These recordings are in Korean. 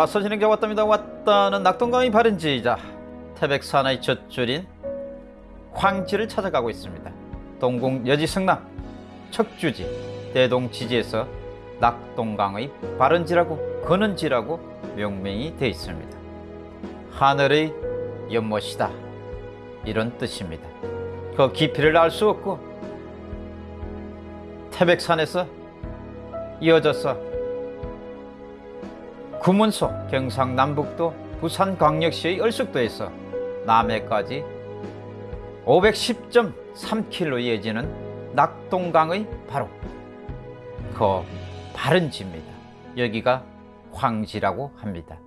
자 와서 진행자 왔답니다. 왔다는 낙동강이 바른지이자 태백산의 젖줄인 황지를 찾아가고 있습니다. 동궁 여지 승남 척주지 대동지지에서 낙동강의 바른지라고 거는지라고 명명이 되어 있습니다. 하늘의 연못이다. 이런 뜻입니다. 그 깊이를 알 수 없고 태백산에서 이어져서 구문소 경상남북도 부산광역시의 얼숙도에서 남해까지 510.3km 이어지는 낙동강의 바로 그 바른 지입니다. 여기가 황지라고 합니다.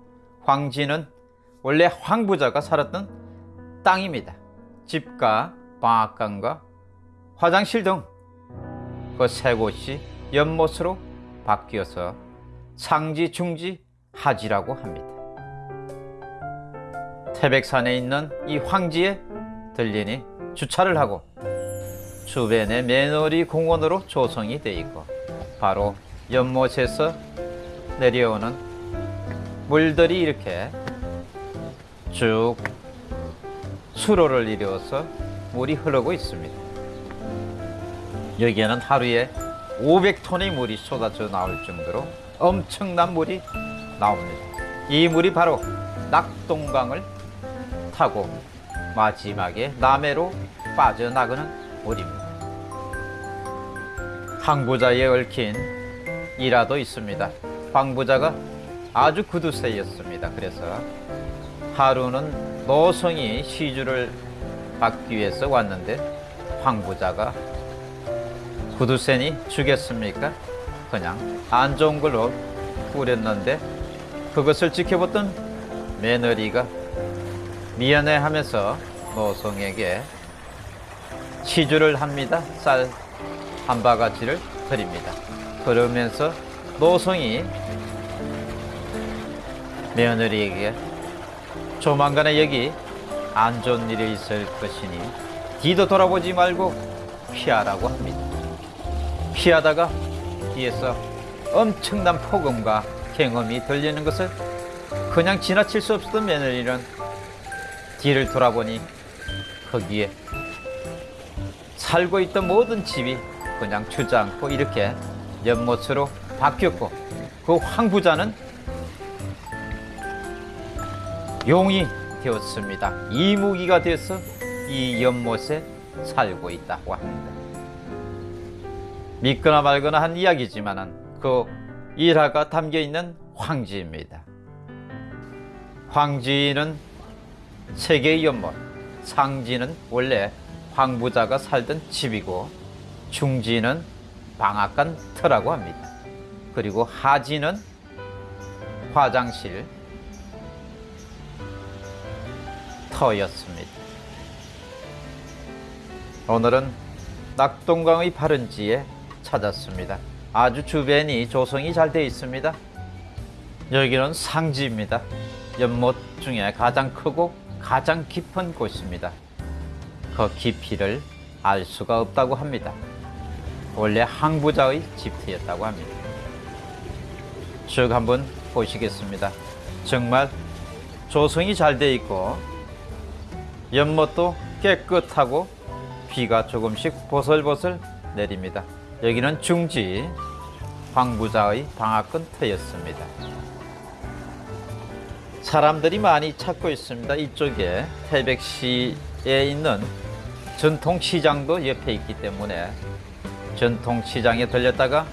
황지는 원래 황부자가 살았던 땅입니다. 집과 방앗간과 화장실 등 그 세 곳이 연못으로 바뀌어서 상지, 중지, 하지라고 합니다. 태백산에 있는 이 황지에 들리니 주차를 하고 주변에 매너리 공원으로 조성이 되어 있고 바로 연못에서 내려오는 물들이 이렇게 쭉 수로를 이루어서 물이 흐르고 있습니다. 여기에는 하루에 500톤의 물이 쏟아져 나올 정도로 엄청난 물이 나옵니다. 이 물이 바로 낙동강을 타고 마지막에 남해로 빠져나가는 물입니다. 항부자에 얽힌 일화도 있습니다. 황부자가 아주 구두쇠였습니다. 그래서 하루는 노성이 시주를 받기 위해서 왔는데 황부자가 구두쇠니 주겠습니까? 그냥 안 좋은 걸로 꾸렸는데 그것을 지켜봤던 며느리가 미안해 하면서 노성에게 시주를 합니다. 쌀 한 바가지를 드립니다. 그러면서 노성이 며느리에게 조만간에 여기 안 좋은 일이 있을 것이니 뒤도 돌아보지 말고 피하라고 합니다. 피하다가 뒤에서 엄청난 폭음과 경험이 들리는 것을 그냥 지나칠 수 없었던 며느리는 뒤를 돌아보니 거기에 살고 있던 모든 집이 그냥 주저앉고 이렇게 연못으로 바뀌었고 그 황부자는 용이 되었습니다. 이무기가 돼서 이 연못에 살고 있다고 합니다. 믿거나 말거나 한 이야기지만은 그 일화가 담겨 있는 황지입니다. 황지는 세계의 연못, 상지는 원래 황부자가 살던 집이고 중지는 방앗간 터라고 합니다. 그리고 하지는 화장실 터였습니다. 오늘은 낙동강의 바른지에 찾았습니다. 아주 주변이 조성이 잘 되어 있습니다. 여기는 상지입니다. 연못 중에 가장 크고 가장 깊은 곳입니다. 그 깊이를 알 수가 없다고 합니다. 원래 항부자의 집터였다고 합니다. 쭉 한번 보시겠습니다. 정말 조성이 잘 되어 있고 연못도 깨끗하고 비가 조금씩 보슬보슬 내립니다. 여기는 중지 황부자의 방앗간 터였습니다. 사람들이 많이 찾고 있습니다. 이쪽에 태백시에 있는 전통시장도 옆에 있기 때문에 전통시장에 들렸다가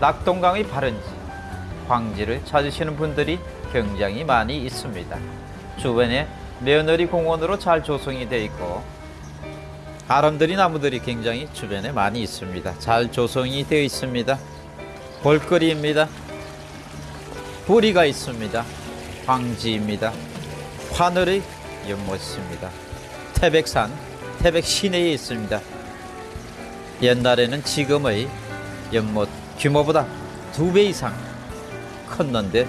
낙동강의 바른지, 황지를 찾으시는 분들이 굉장히 많이 있습니다. 주변에 며느리 공원으로 잘 조성이 되어 있고 아름드리 나무들이 굉장히 주변에 많이 있습니다. 잘 조성이 되어 있습니다. 볼거리입니다. 부리가 있습니다. 황지입니다. 하늘의 연못입니다. 태백산, 태백 시내에 있습니다. 옛날에는 지금의 연못 규모보다 두 배 이상 컸는데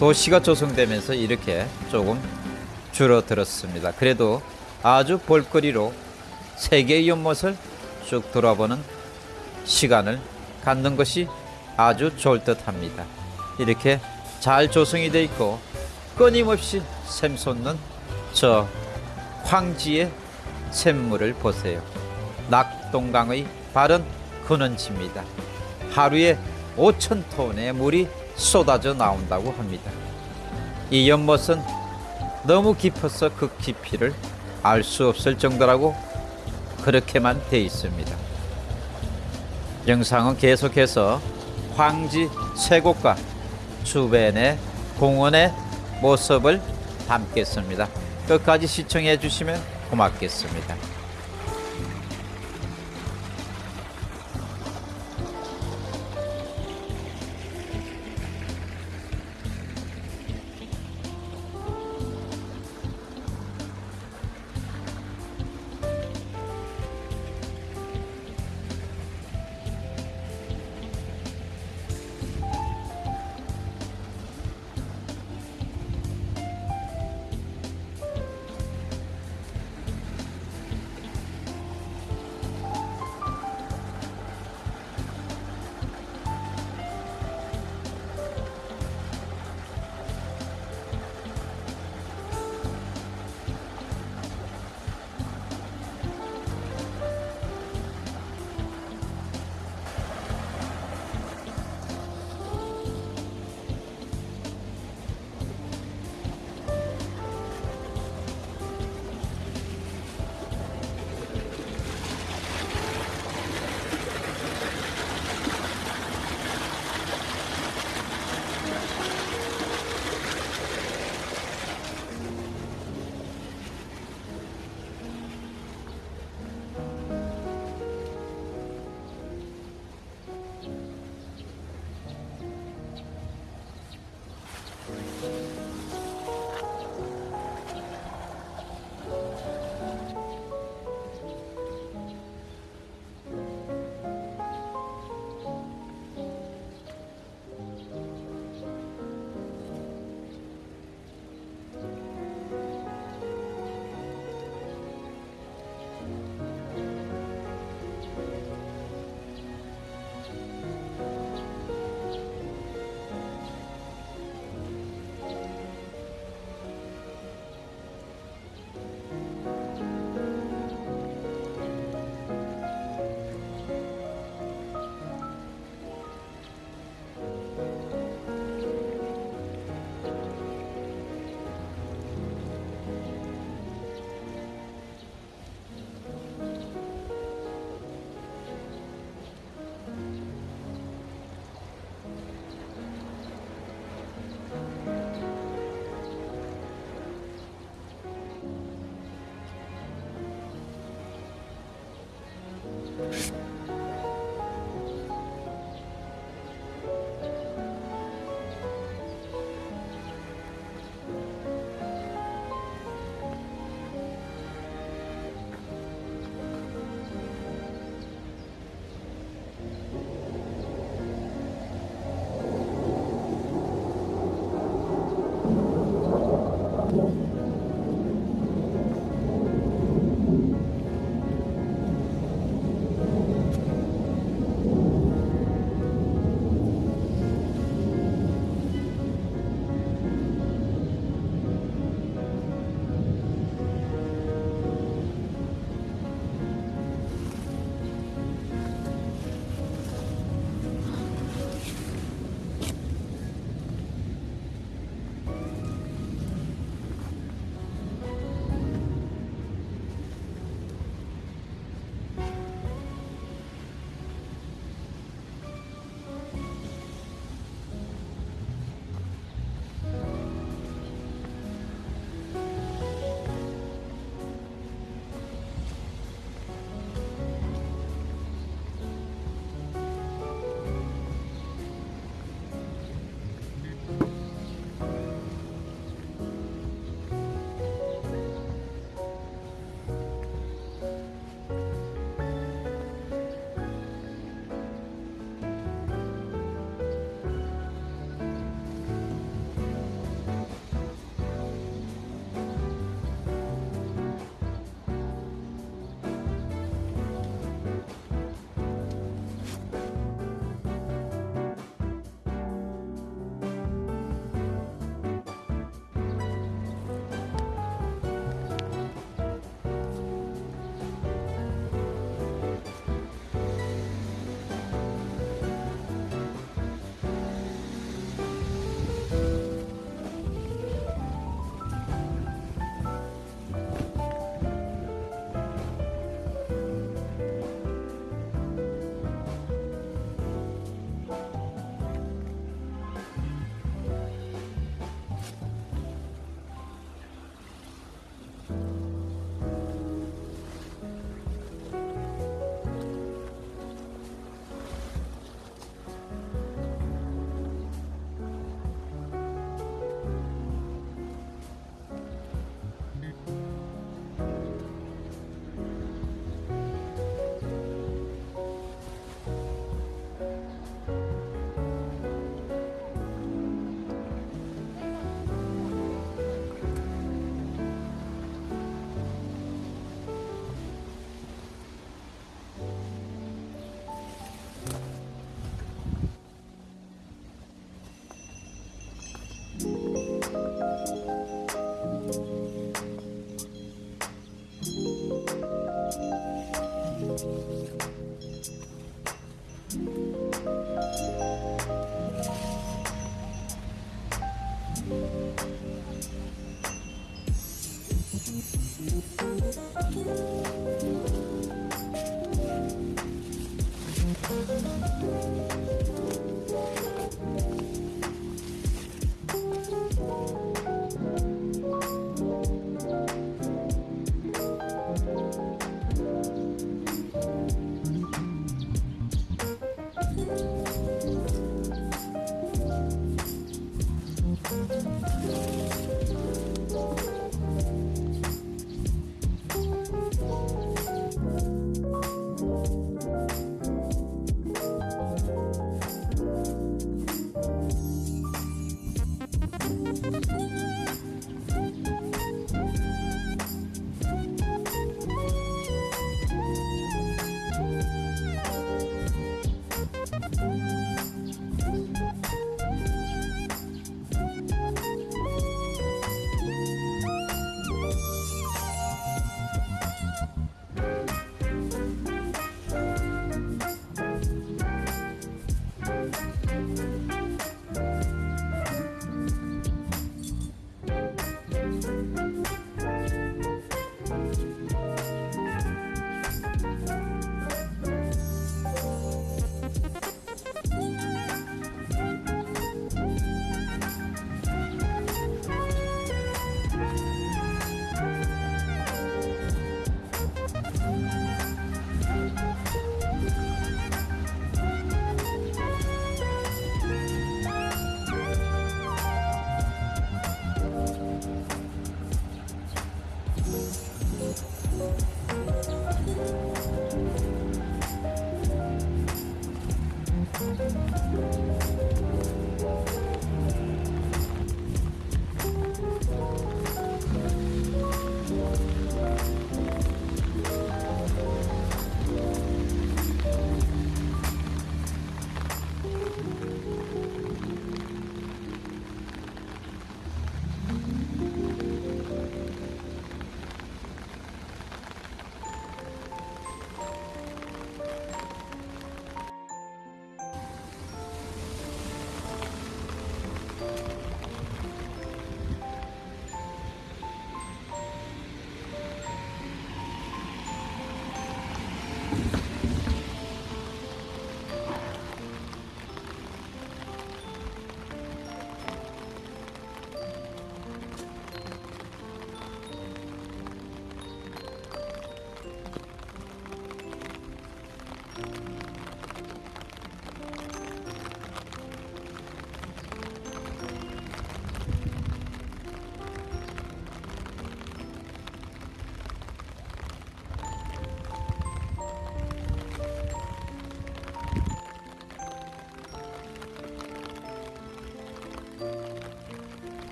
도시가 조성되면서 이렇게 조금 줄어들었습니다. 그래도 아주 볼거리로 세계의 연못을 쭉 돌아보는 시간을 갖는 것이 아주 좋을 듯 합니다. 이렇게 잘 조성이 돼 있고 끊임없이 샘솟는 저 황지의 샘물을 보세요. 낙동강의 바른 근원지입니다. 하루에 5천 톤의 물이 쏟아져 나온다고 합니다. 이 연못은 너무 깊어서 그 깊이를 알 수 없을 정도라고 그렇게만 돼 있습니다. 영상은 계속해서 황지 쇠곡과 주변의 공원의 모습을 담겠습니다. 끝까지 시청해 주시면 고맙겠습니다.